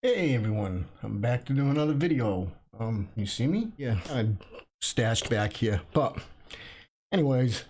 Hey everyone, I'm back to do another video. Um, you see me? Yeah, I'm stashed back here. But, anyways,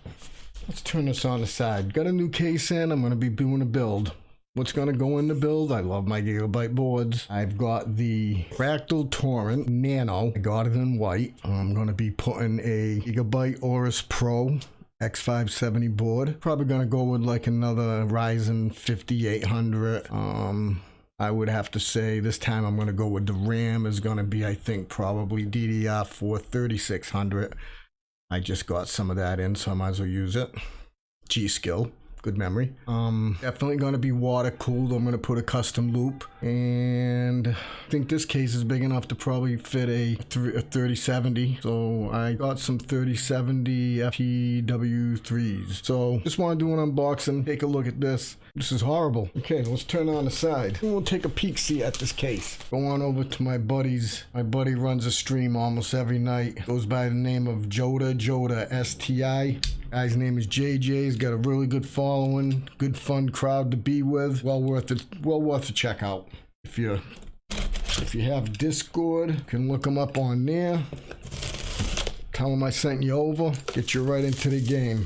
let's turn this on the side. Got a new case in, I'm going to be doing a build. What's going to go in the build? I love my Gigabyte boards. I've got the Fractal Torrent Nano. I got it in white. I'm going to be putting a Gigabyte Aorus Pro X570 board. Probably going to go with like another Ryzen 5800. Um, I would have to say this time I'm going to go with the RAM is going to be, I think, probably DDR4 3600. I just got some of that in, so I might as well use it. G-Skill, good memory. Um, definitely going to be water cooled. I'm going to put a custom loop. And I think this case is big enough to probably fit a, a 3070. So I got some 3070 FTW3s. So just want to do an unboxing, take a look at this. This is horrible. Okay, let's turn on the side. We'll take a peek see at this case. Go on over to my buddy's. My buddy runs a stream almost every night. Goes by the name of Joda, Joda STI. Uh, Guy's name is JJ. He's got a really good following, good fun crowd to be with. Well worth it. Well worth a check out. If you if you have Discord, you can look him up on there. Tell him I sent you over. Get you right into the game.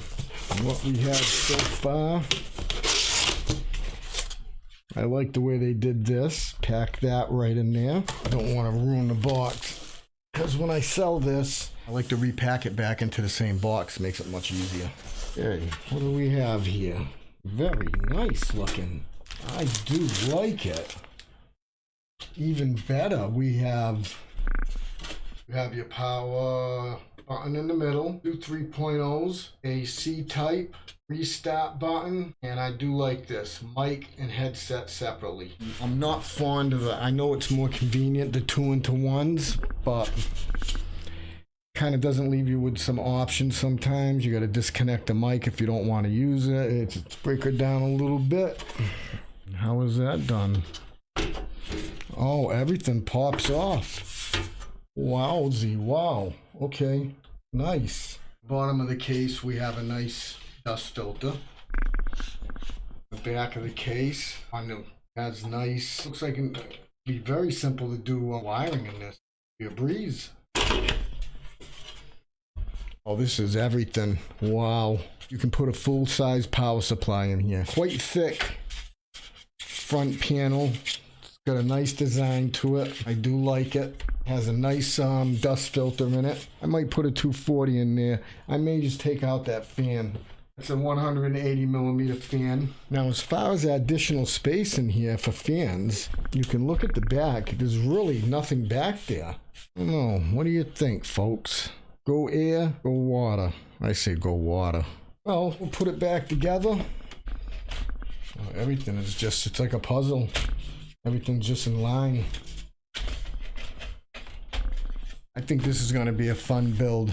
What we have so far. I like the way they did this. Pack that right in there. I don't want to ruin the box. Because when I sell this, I like to repack it back into the same box. Makes it much easier. Okay, what do we have here? Very nice looking. I do like it. Even better, we have you have your power button in the middle, two 3.0s, a C-type, restart button, and I do like this, mic and headset separately. I'm not fond of it. I know it's more convenient, the two into ones, but kind of doesn't leave you with some options sometimes. You got to disconnect the mic if you don't want to use it. It's, let's break it down a little bit. How is that done? Oh, everything pops off. Wowzy, wow. Okay, nice. Bottom of the case, we have a nice dust filter. The back of the case on the has nice. Looks like it'd be very simple to do wiring in this. Be a breeze. Oh, this is everything. Wow. You can put a full-size power supply in here. Quite thick front panel. It's got a nice design to it. I do like it. Has a nice um, dust filter in it. I might put a 240 in there. I may just take out that fan. It's a 180 millimeter fan. Now, as far as additional space in here for fans, you can look at the back. There's really nothing back there. I don't know. What do you think, folks? Go air, go water. I say go water. Well, we'll put it back together. Everything is just, it's like a puzzle. Everything's just in line. I think this is going to be a fun build.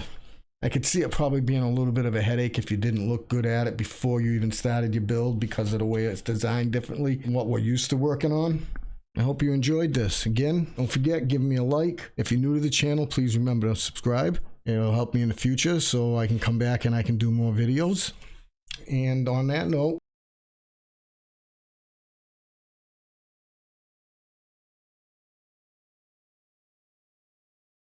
I could see it probably being a little bit of a headache if you didn't look good at it before you even started your build because of the way it's designed differently than what we're used to working on. I hope you enjoyed this. Again, don't forget, give me a like. If you're new to the channel, please remember to subscribe. It'll help me in the future so I can come back and I can do more videos. And on that note,